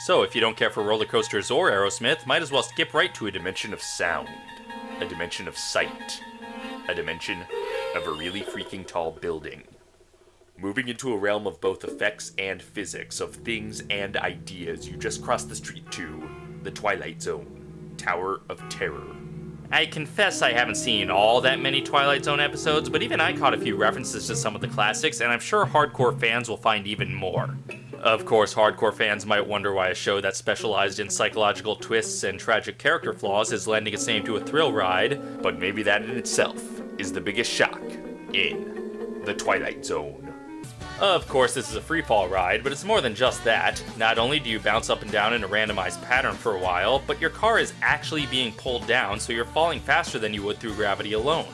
So, if you don't care for roller coasters or Aerosmith, might as well skip right to a dimension of sound, a dimension of sight, a dimension of a really freaking tall building. Moving into a realm of both effects and physics, of things and ideas, you just crossed the street to the Twilight Zone, Tower of Terror. I confess I haven't seen all that many Twilight Zone episodes, but even I caught a few references to some of the classics, and I'm sure hardcore fans will find even more. Of course, hardcore fans might wonder why a show that specialized in psychological twists and tragic character flaws is lending its name to a thrill ride, but maybe that in itself is the biggest shock in The Twilight Zone. Of course, this is a free fall ride, but it's more than just that. Not only do you bounce up and down in a randomized pattern for a while, but your car is actually being pulled down, so you're falling faster than you would through gravity alone.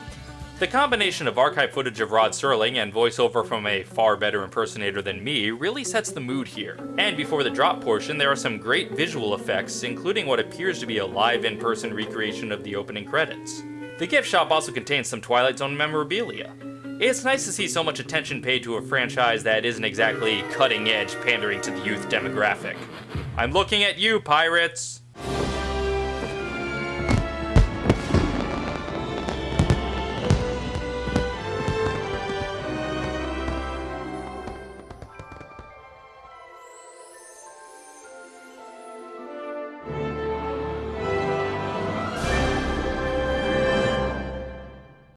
The combination of archive footage of Rod Serling and voiceover from a far better impersonator than me really sets the mood here. And before the drop portion, there are some great visual effects, including what appears to be a live in person recreation of the opening credits. The gift shop also contains some Twilight Zone memorabilia. It's nice to see so much attention paid to a franchise that isn't exactly cutting edge pandering to the youth demographic. I'm looking at you, pirates!